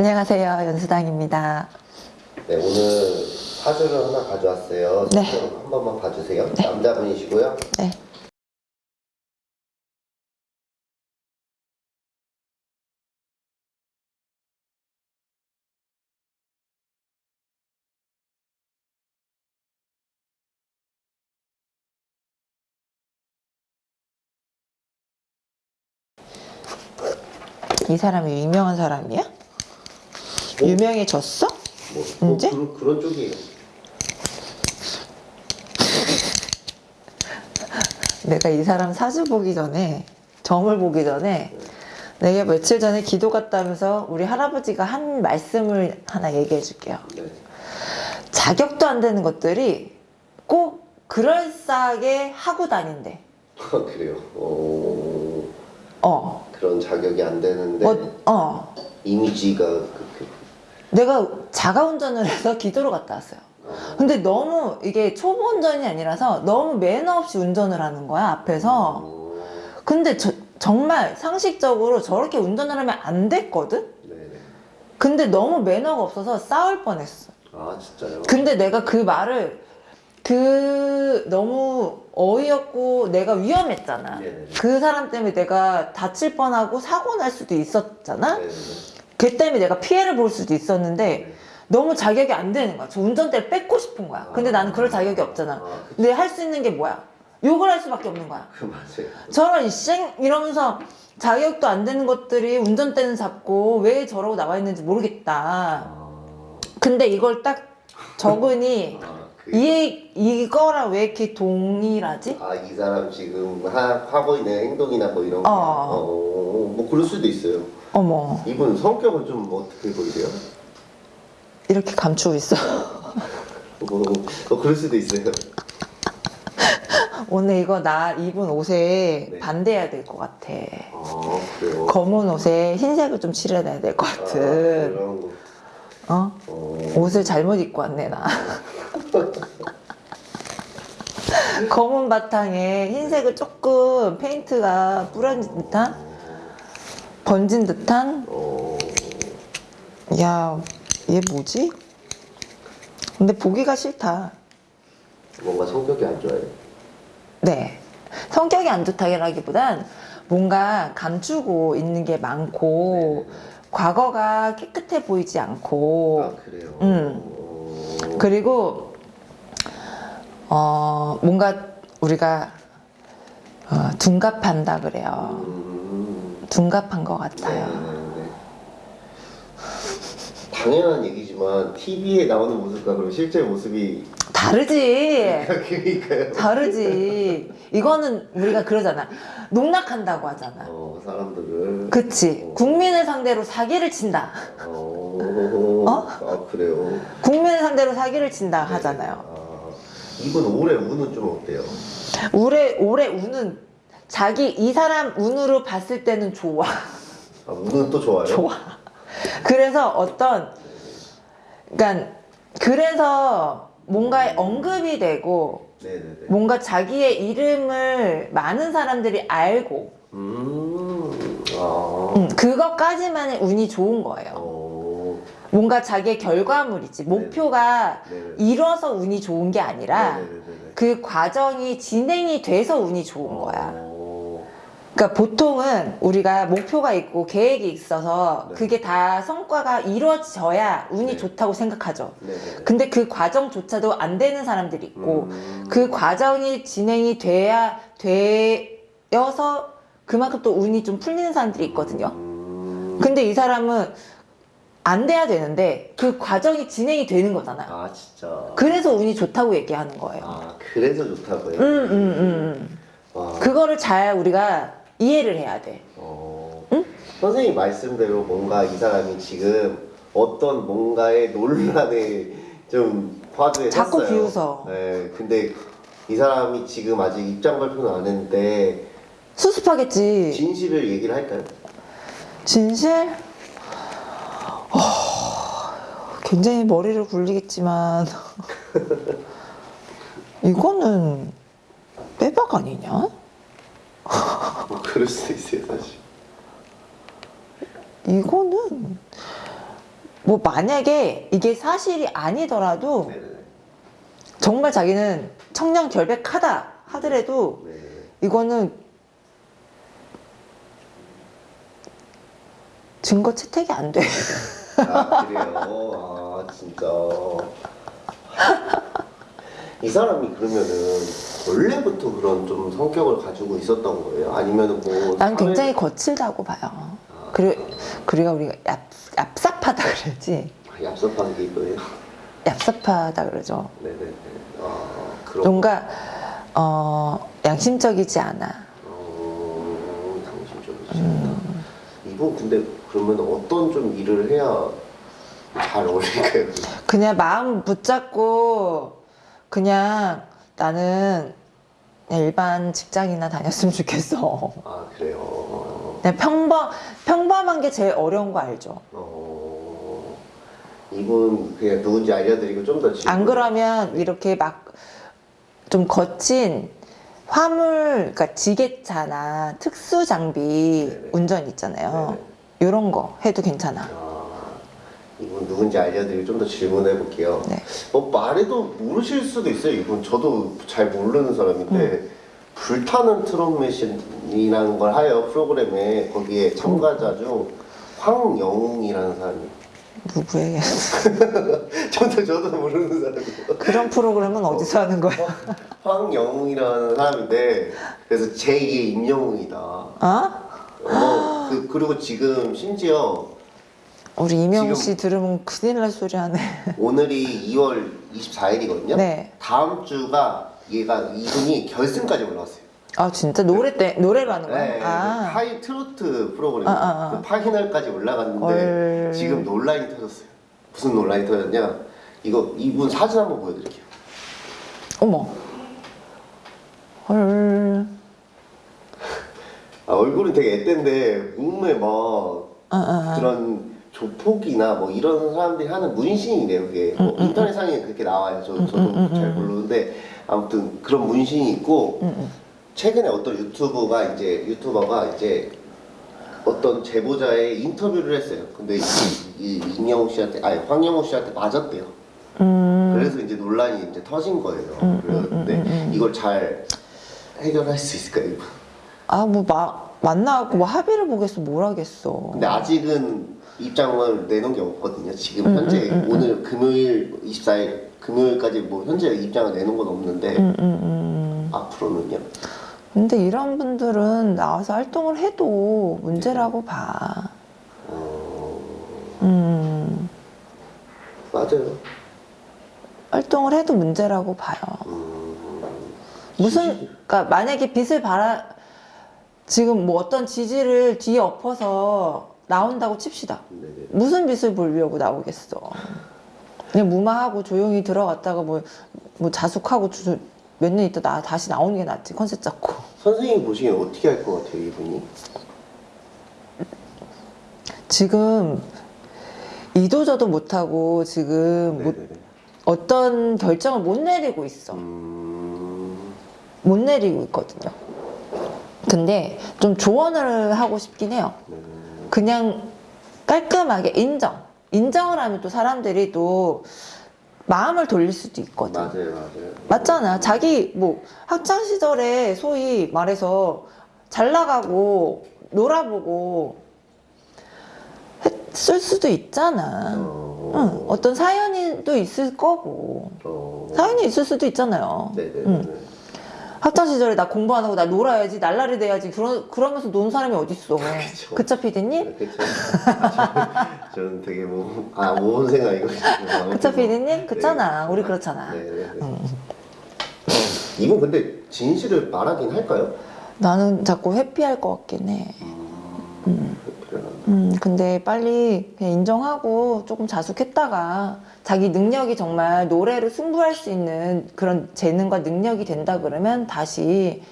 안녕하세요. 연수당입니다. 네, 오늘 사주를 하나 가져왔어요. 네. 한 번만 봐주세요. 남자분이시고요. 네. 이 사람이 유명한 사람이야? 유명해졌어? 뭐, 뭐 이제? 그런, 그런 쪽이에요. 내가 이 사람 사주 보기 전에 점을 보기 전에 내가 며칠 전에 기도 갔다면서 우리 할아버지가 한 말씀을 하나 얘기해 줄게요. 네. 자격도 안 되는 것들이 꼭 그럴싸하게 하고 다닌대. 아, 그래요. 어, 어. 그런 자격이 안 되는데 뭐, 어. 이미지가 그, 그, 내가 자가 운전을 해서 기도로 갔다 왔어요. 근데 너무 이게 초보 운전이 아니라서 너무 매너 없이 운전을 하는 거야, 앞에서. 어, 근데 저- 정말 상식적으로 저렇게 운전을 하면 안 됐거든? 근데 너무 매너가 없어서 싸울 뻔했어. 아 진짜요? 근데 내가 그 말을 그 너무 어이없고 내가 위험했잖아. 네네네. 그 사람 때문에 내가 다칠 뻔하고 사고 날 수도 있었잖아. 걔 때문에 내가 피해를 볼 수도 있었는데 네. 너무 자격이 안 되는 거야. 저 운전대를 뺏고 싶은 거야. 근데 나는 그럴 자격이 없잖아. 아. 근데 할 수 있는 게 뭐야? 욕을 할 수밖에 없는 거야. 그 맞아요. 저런 이쌩 이러면서 자격도 안 되는 것들이 운전대는 잡고 왜 저러고 나와 있는지 모르겠다. 아, 근데 이걸 딱 적으니 아, 그, 이 이거랑 왜 이렇게 동일하지? 아, 이 사람 지금 하, 하고 있는 행동이나 뭐 이런 거. 어. 어, 뭐 그럴 수도 있어요. 어머 이분 성격은 좀 어떻게 보이세요? 이렇게 감추고 있어. 뭐, 어, 그럴 수도 있어요. 오늘 이거 나 입은 옷에 네. 반대해야 될 것 같아. 아, 그래요? 검은 옷에 흰색을 좀 칠해야 될것 아, 같은. 거. 어? 어, 옷을 잘못 입고 왔네 나. 검은 바탕에 흰색을 조금 페인트가 뿌려진 듯한 번진 듯한 어, 야얘 뭐지? 근데 보기가 싫다. 뭔가 성격이 안 좋아요. 네. 성격이 안 좋다기보단 뭔가 감추고 있는 게 많고 과거가 깨끗해 보이지 않고 아, 그래요? 음. 어, 그리고 어 뭔가 우리가 어, 둔갑한다 그래요. 음, 둔갑한 것 네, 같아요. 네, 네. 당연한 얘기지만 TV에 나오는 모습과 그리고 실제 모습이 다르지. 그러니까요. 다르지. 이거는 우리가 그러잖아. 농락한다고 하잖아. 어, 사람들을. 그치. 국민을 상대로 사기를 친다. 어, 어? 아, 그래요? 국민을 상대로 사기를 친다 하잖아요. 아, 이분 올해 운은 좀 어때요? 올해, 올해 운은 자기 이 사람 운으로 봤을 때는 좋아. 아, 운은 또 좋아요? 좋아. 그래서 어떤, 그러니까, 그래서 뭔가에 언급이 되고, 네네네. 뭔가 자기의 이름을 많은 사람들이 알고, 음, 아. 음, 그것까지만의 운이 좋은 거예요. 어, 뭔가 자기의 결과물이지. 목표가 네네. 이뤄서 운이 좋은 게 아니라, 네네네네. 그 과정이 진행이 돼서 운이 좋은 거야. 어, 그러니까 보통은 우리가 목표가 있고 계획이 있어서 네. 그게 다 성과가 이루어져야 운이 네. 좋다고 생각하죠. 네네네. 근데 그 과정조차도 안 되는 사람들이 있고 음, 그 과정이 진행이 돼야 되어서 그만큼 또 운이 좀 풀리는 사람들이 있거든요. 음, 근데 이 사람은 안 돼야 되는데 그 과정이 진행이 되는 거잖아요. 아, 진짜. 그래서 운이 좋다고 얘기하는 거예요. 아, 그래서 좋다고요? 음, 음, 음, 음. 와. 그거를 잘 우리가 이해를 해야 돼. 어, 응? 선생님 말씀대로 뭔가 이 사람이 지금 어떤 뭔가의 논란에 좀 화두에 자꾸 섰어요. 비웃어. 네, 근데 이 사람이 지금 아직 입장 발표는 안 했는데 수습하겠지. 진실을 얘기를 할까요? 진실? 어, 굉장히 머리를 굴리겠지만 이거는 빼박 아니냐? 뭐 그럴 수도 있어요 사실. 이거는 뭐 만약에 이게 사실이 아니더라도 네네네. 정말 자기는 청량 결백하다 하더라도 네. 이거는 증거 채택이 안 돼. 아 그래요. 아 진짜. 이 사람이 그러면은 원래부터 그런 좀 성격을 가지고 있었던 거예요? 아니면은 뭐? 난 굉장히 거칠다고 봐요. 그리고 그리고 우리가 얍, 얍삽하다 그러지. 아, 얍삽한 게 이거예요. 얍삽하다 그러죠. 네네네. 아 그런. 뭔가 어, 양심적이지 않아. 어, 당신적이지. 이분 근데 그러면 어떤 좀 일을 해야 잘 어울릴까요? 그냥 마음 붙잡고 그냥 나는 일반 직장이나 다녔으면 좋겠어. 아 그래요. 그냥 평범 평범한 게 제일 어려운 거 알죠? 어, 이분 그냥 누군지 알려드리고 좀 더. 안 그러면 이렇게 막 좀 거친 화물, 그러니까 지게차나 특수 장비 네네. 운전 있잖아요. 이런 거 해도 괜찮아. 아, 이분 누군지 알려드리고 좀 더 질문해 볼게요. 네. 뭐 말해도 모르실 수도 있어요. 이분 저도 잘 모르는 사람인데 음. 불타는 트롯매신이라는 걸 하여 프로그램에 거기에 참가자 중 황영웅이라는 사람이. 누구에게? 저도 저도 모르는 사람이에요. 그런 프로그램은 어디서 하는 거야? 황영웅이라는 사람인데 그래서 제2의 임영웅이다. 어? 어, 그, 그리고 지금 심지어 우리 지금- 씨 들으면 큰일 날 소리 하네. 오늘이 2월 24일이거든요. 네. 다음 주가 얘가 이분이 결승까지 올라왔어요. 아 진짜 노래 때 노래로 하는 거야? 네, 아. 파이 트로트 프로그램 아, 아, 아. 그 파이널까지 올라갔는데 헐. 지금 논란이 터졌어요. 무슨 논란이 터졌냐? 이거 이분 사진 한번 보여드릴게요. 어머. 헐. 아, 얼굴은 되게 앳된데 몸에 막 아, 아, 아. 그런 조폭이나 뭐 이런 사람들이 하는 문신이래요 그게. 뭐 음, 인터넷상에 그렇게 나와요. 저, 저도 잘 모르는데 아무튼 그런 문신이 있고 음, 최근에 어떤 유튜버가 이제 유튜버가 이제 어떤 제보자의 인터뷰를 했어요. 근데 이, 이 임영웅 씨한테 아니 황영웅 씨한테 맞았대요. 음. 그래서 이제 논란이 이제 터진 거예요. 그런데 이걸 잘 해결할 수 있을까요? 아, 뭐, 마, 만나고 뭐 합의를 보겠어, 뭘 하겠어. 근데 아직은 입장을 내놓은 게 없거든요. 지금 음, 현재 오늘 금요일 24일 금요일까지 뭐 현재 입장을 내놓은 건 없는데 음, 음, 음. 앞으로는요. 근데 이런 분들은 나와서 활동을 해도 문제라고 봐. 어, 음. 맞아요. 활동을 해도 문제라고 봐요. 음, 무슨, 그러니까 만약에 빚을 받아, 지금 뭐 어떤 지지를 뒤에 엎어서 나온다고 칩시다. 네네. 무슨 빚을 보려고 나오겠어. 그냥 무마하고 조용히 들어갔다가 뭐, 뭐 자숙하고 몇 년 있다 나 다시 나오는 게 낫지. 컨셉 잡고. 선생님 보시기엔 어떻게 할 것 같아요, 이분이? 지금 이도저도 못하고 지금 못-. 어떤 결정을 못 내리고 있어. 음, 못 내리고 있거든요. 근데 좀 조언을 하고 싶긴 해요. 네. 그냥 깔끔하게 인정. 인정을 하면 또 사람들이 또 마음을 돌릴 수도 있거든. 맞아요, 맞아요. 맞잖아. 자기 뭐 학창 시절에 소위 말해서 잘 나가고 놀아보고 했을 수도 있잖아. 어, 응, 어떤 사연이 또 있을 거고 어, 사연이 있을 수도 있잖아요. 네네네. 응. 학창 시절에 나 공부 안 하고 나 놀아야지 날라리 돼야지 그러, 그러면서 노는 사람이 어딨어. 그쵸. 그쵸 피디님? 그쵸. 저는 되게 뭐, 아, 모은 생각이거든요. 그쵸 피디님? 그렇잖아. 네. 우리 그렇잖아. 네네네. 이분 근데 진실을 말하긴 할까요? 나는 자꾸 회피할 것 같긴 해. 음, 근데 빨리 그냥 인정하고 조금 자숙했다가 자기 능력이 정말 노래로 승부할 수 있는 그런 재능과 능력이 된다 그러면 다시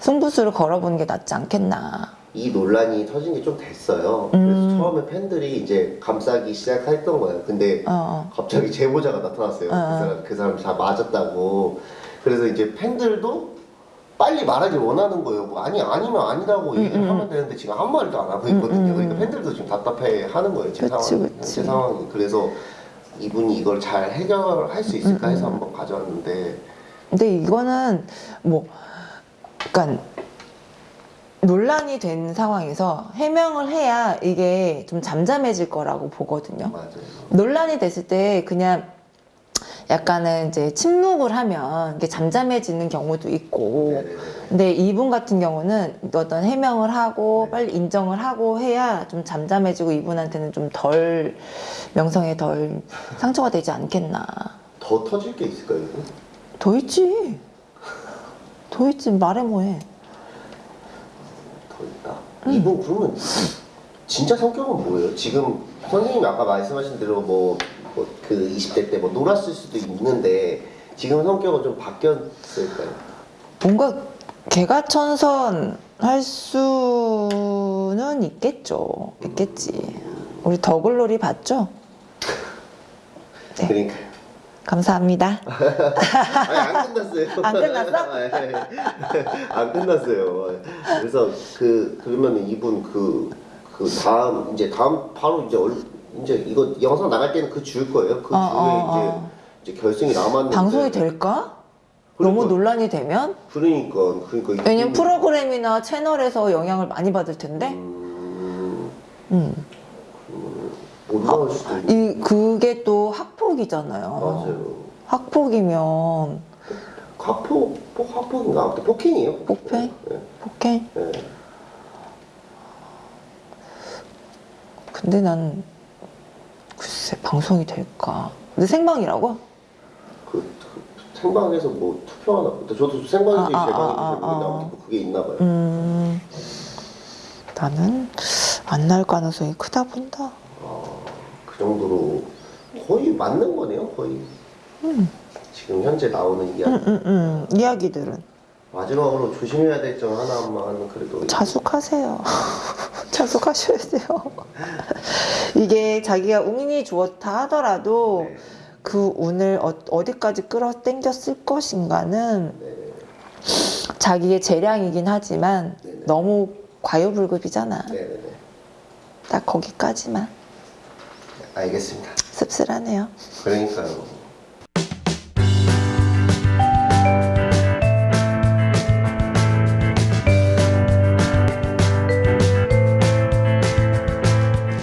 승부수를 걸어보는 게 낫지 않겠나. 이 논란이 터진 게 좀 됐어요. 음. 그래서 처음에 팬들이 이제 감싸기 시작했던 거예요. 근데 어, 어. 갑자기 제보자가 나타났어요. 어, 어. 그 사람 그 사람 다 맞았다고. 그래서 이제 팬들도 빨리 말하길 원하는 거예요. 뭐 아니 아니면 아니라고 얘기를 음, 음. 하면 되는데 지금 아무 말도 안 하고 있거든요. 음, 음, 그러니까 음. 팬들도 지금 답답해 하는 거예요. 제 그치, 상황, 그치. 제 상황이. 그래서 이분이 이걸 잘 해결할 수 있을까 음, 해서 음. 한번 가져왔는데 근데 이거는 뭐 약간 논란이 된 상황에서 해명을 해야 이게 좀 잠잠해질 거라고 보거든요. 맞아요. 논란이 됐을 때 그냥 약간은 이제 침묵을 하면 이게 잠잠해지는 경우도 있고 네네네. 근데 이분 같은 경우는 어떤 해명을 하고 네. 빨리 인정을 하고 해야 좀 잠잠해지고 이분한테는 좀 덜 명성에 덜 상처가 되지 않겠나 더 터질 게 있을까요? 이거? 더 있지 더 있지 말해 뭐해 더 있다. 이분 그러면 진짜 성격은 뭐예요? 지금 선생님이 아까 말씀하신 대로 뭐 그 20대 때 뭐 놀았을 수도 있는데 지금 성격은 좀 바뀌었을까요? 뭔가 개가천선 할 수는 있겠죠 있겠지 우리 더글로리 봤죠? 네. 그러니까요. 감사합니다 아니 안 끝났어요. 안 끝났어? 네. 안 끝났어요. 그래서 그 그러면 이분 그 그 다음 이제 다음 바로 이제 얼, 이제 이거 영상 나갈 때는 그 주일 거예요. 그 어, 주에 어, 어. 이제 이제 결승이 남았는데 방송이 될까? 너무 그러니까. 논란이 되면? 그러니까 그러니까 왜냐면 이분이- 프로그램이나 채널에서 영향을 많이 받을 텐데 음, 음. 올라올 수도 있이 그게 또 학폭이잖아요 맞아요. 학폭이면 학폭 폭 학폭인가 아무튼 폭행이에요. 폭행? 네. 폭행? 네. 근데 난 글쎄 방송이 될까 근데 생방이라고? 그, 그 생방에서 뭐 투표하나. 저도 생방인지 아, 아, 개방인지 아, 잘 아, 아. 아무튼 그게 있나 봐요. 음 나는 안 날 가능성이 크다 본다 아, 그 정도로 거의 맞는 거네요, 거의. 음. 지금 현재 나오는 이야기. 음, 음, 음. 이야기들은 마지막으로 조심해야 될 점 하나만 그래도 자숙하세요. 자숙하셔야 돼요. 이게 자기가 운이 좋다 하더라도 네. 그 운을 어, 어디까지 끌어당겼을 것인가는 네. 자기의 재량이긴 하지만 네네. 너무 과요불급이잖아. 네네네. 딱 거기까지만 알겠습니다. 씁쓸하네요. 그러니까요.